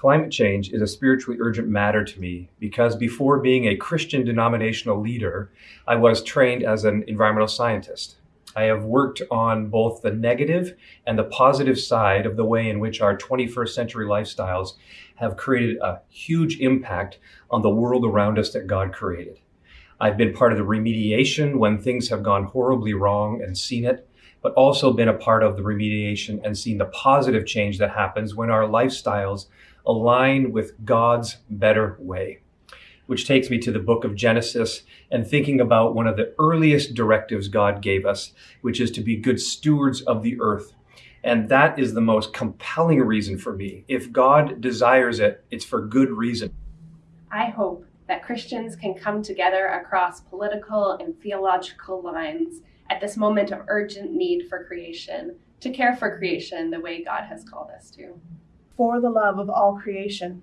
Climate change is a spiritually urgent matter to me because before being a Christian denominational leader, I was trained as an environmental scientist. I have worked on both the negative and the positive side of the way in which our 21st century lifestyles have created a huge impact on the world around us that God created. I've been part of the remediation when things have gone horribly wrong and seen it, but also been a part of the remediation and seen the positive change that happens when our lifestyles align with God's better way. Which takes me to the book of Genesis and thinking about one of the earliest directives God gave us, which is to be good stewards of the earth. And that is the most compelling reason for me. If God desires it, it's for good reason. I hope that Christians can come together across political and theological lines at this moment of urgent need for creation to care for creation the way God has called us to. For the love of all creation.